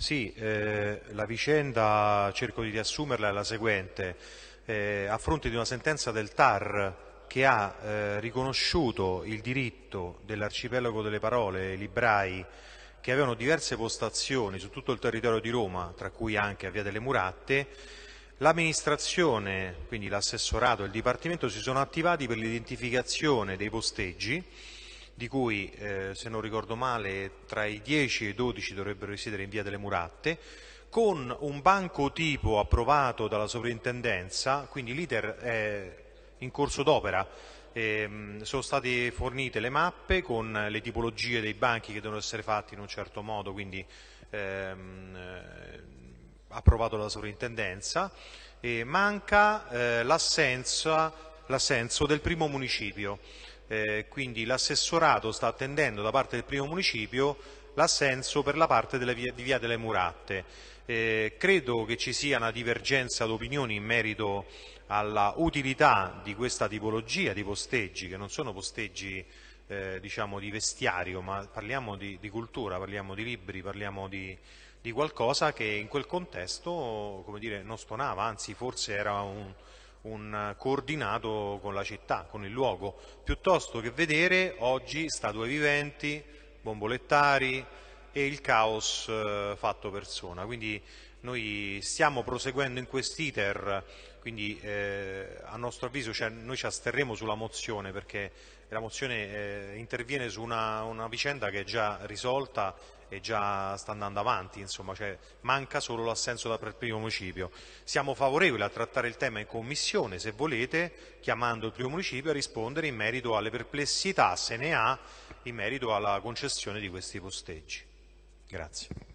Sì, eh, la vicenda, cerco di riassumerla, è la seguente. Eh, a fronte di una sentenza del TAR che ha eh, riconosciuto il diritto dell'arcipelago delle parole, librai, che avevano diverse postazioni su tutto il territorio di Roma, tra cui anche a Via delle Muratte, l'amministrazione, quindi l'assessorato e il Dipartimento si sono attivati per l'identificazione dei posteggi di cui, eh, se non ricordo male, tra i 10 e i 12 dovrebbero risiedere in via delle Muratte, con un banco tipo approvato dalla sovrintendenza, quindi l'iter è in corso d'opera, eh, sono state fornite le mappe con le tipologie dei banchi che devono essere fatti in un certo modo, quindi ehm, eh, approvato dalla sovrintendenza, e manca eh, l'assenso del primo municipio eh, quindi l'assessorato sta attendendo da parte del primo municipio l'assenso per la parte via, di via delle Muratte. Eh, credo che ci sia una divergenza d'opinioni in merito alla utilità di questa tipologia di posteggi, che non sono posteggi eh, diciamo di vestiario, ma parliamo di, di, cultura, parliamo di libri, parliamo di, di qualcosa che in quel contesto dire, non stonava, anzi forse era un, un coordinato con la città, con il luogo, piuttosto che vedere oggi statue viventi, bombolettari e il caos eh, fatto persona. Quindi noi stiamo proseguendo in quest'iter, quindi eh, a nostro avviso cioè, noi ci asterremo sulla mozione perché la mozione eh, interviene su una, una vicenda che è già risolta e già sta andando avanti, insomma, cioè manca solo l'assenso da per primo municipio. Siamo favorevoli a trattare il tema in commissione, se volete, chiamando il primo municipio a rispondere in merito alle perplessità, se ne ha, in merito alla concessione di questi posteggi. Grazie.